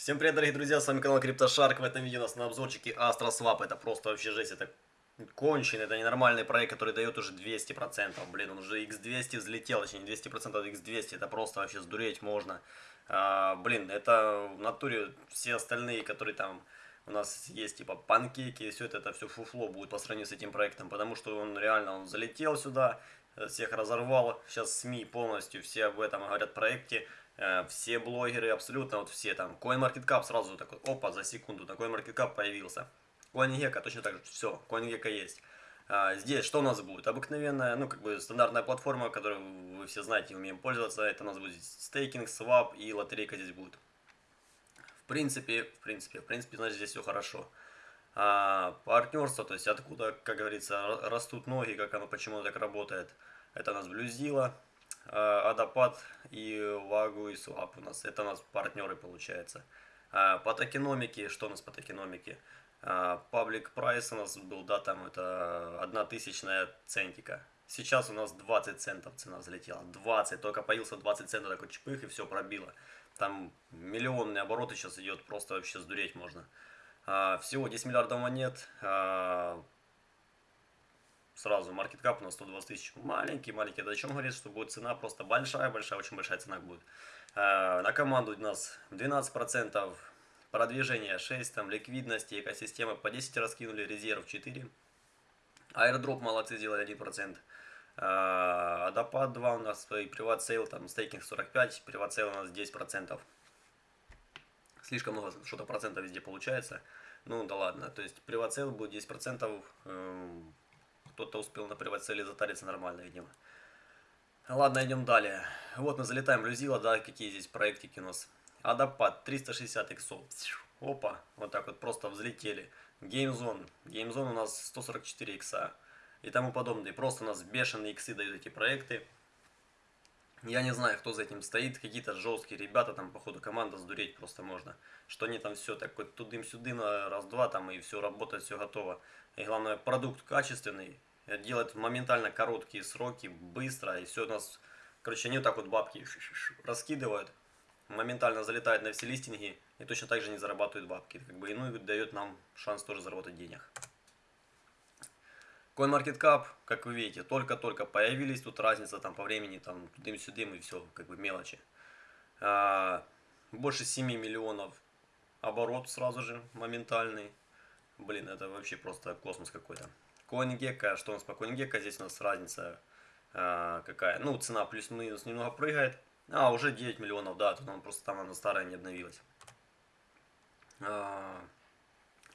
Всем привет, дорогие друзья, с вами канал CryptoShark. В этом видео у нас на обзорчике AstroSwap. Это просто вообще жесть, это конченый, это ненормальный проект, который дает уже 200%. Блин, он уже x200 взлетел, точнее 200% от x200, это просто вообще сдуреть можно. А, блин, это в натуре все остальные, которые там у нас есть типа панкейки, все это, это все фуфло будет по сравнению с этим проектом, потому что он реально, он залетел сюда, всех разорвал, сейчас СМИ полностью все об этом говорят проекте, все блогеры, абсолютно вот все там, CoinMarketCap сразу такой, опа, за секунду, на CoinMarketCap появился. CoinGecko точно так же, все, CoinGecko есть. А, здесь что у нас будет? Обыкновенная, ну как бы стандартная платформа, которую вы все знаете, умеем пользоваться. Это у нас будет стейкинг, свап и лотерейка здесь будет. В принципе, в принципе, в принципе, значит здесь все хорошо. А, партнерство, то есть откуда, как говорится, растут ноги, как оно, почему так работает. Это у нас Блюзила, Адапад и Вагу и Swap у нас. Это у нас партнеры получается. А, по токеномике, что у нас по токеномике? Паблик прайс у нас был, да, там это одна тысячная центика. Сейчас у нас 20 центов цена взлетела. 20, только появился 20 центов, такой чпых и все пробило. Там миллионные обороты сейчас идет, просто вообще сдуреть можно. Всего 10 миллиардов монет. Сразу market cap на 120 тысяч. Маленький, маленький. Это о чем говорит, что будет цена просто большая, большая, очень большая цена будет. А, на команду у нас 12%, продвижение 6, там ликвидности, экосистемы по 10 раскинули, резерв 4. Airdrop молодцы сделали 1%. ADAPad 2 у нас, и private sale, там стейкинг 45, private sale у нас 10%. Слишком много что-то процентов везде получается. Ну да ладно, то есть private sale будет 10%, кто-то успел на private sale затариться нормально, видимо. Ладно, идем далее. Вот мы залетаем в BlueZilla, да, какие здесь проектики у нас. ADAPad 360 иксов. Опа, вот так вот просто взлетели. GameZone. GameZone у нас 144 икса и тому подобное. Просто у нас бешеные иксы дают эти проекты. Я не знаю, кто за этим стоит. Какие-то жесткие ребята, там, походу, команда сдуреть просто можно. Что они там все так вот тудым-сюдым, раз-два там, и все работает, все готово. И главное, продукт качественный, делать моментально короткие сроки, быстро, и все у нас, короче, они вот так вот бабки раскидывают, моментально залетают на все листинги, и точно так же не зарабатывают бабки, как бы, и ну и дает нам шанс тоже заработать денег. CoinMarketCap, как вы видите, только-только появились, тут разница там по времени, там тудым-сюдым и все, как бы мелочи. А, больше 7 миллионов оборот сразу же, моментальный. Блин, это вообще просто космос какой-то. CoinGecko, что у нас по CoinGecko, здесь у нас разница э, какая, ну цена плюс-минус немного прыгает, а уже 9 миллионов, да, тут он просто там она старая не обновилась. Э,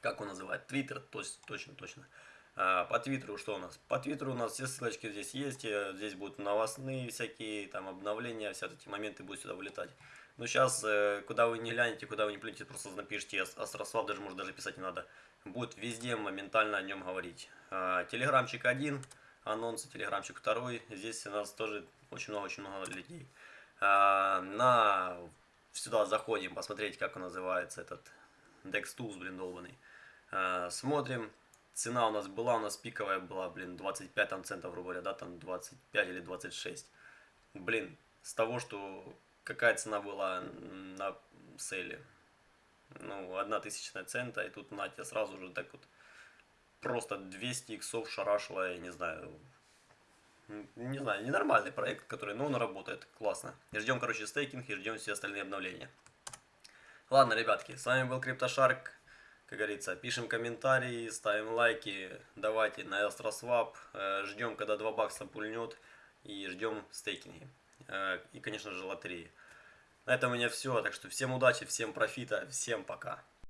как он называет? Твиттер, то есть, точно, точно. Э, по Твиттеру что у нас? По Твиттеру у нас все ссылочки здесь есть, э, здесь будут новостные всякие, там обновления, все эти моменты будут сюда вылетать. Ну сейчас, э, куда вы не глянете, куда вы не плюнете, просто напишите Астросвап, даже может даже писать не надо. Будет везде моментально о нем говорить. А, телеграмчик один, анонсы, телеграмчик второй. Здесь у нас тоже очень много-очень много людей. А, на сюда заходим, посмотреть, как он называется, этот Dex Tools, блин, долбанный. А, смотрим. Цена у нас была, у нас пиковая была, блин, 25 там, центов, грубо говоря, да, там 25 или 26. Блин, с того, что какая цена была на сейле. Ну, одна тысячная цента, и тут на тебе сразу же так вот просто 200 иксов шарашила, я не знаю, не знаю, ненормальный проект, который, но он работает, классно. И ждем, короче, стейкинг и ждем все остальные обновления. Ладно, ребятки, с вами был CryptoShark, как говорится, пишем комментарии, ставим лайки, давайте на AstroSwap, э, ждем, когда 2 бакса пульнет, и ждем стейкинги. Э, и, конечно же, лотереи. На этом у меня все. Так что всем удачи, всем профита, всем пока.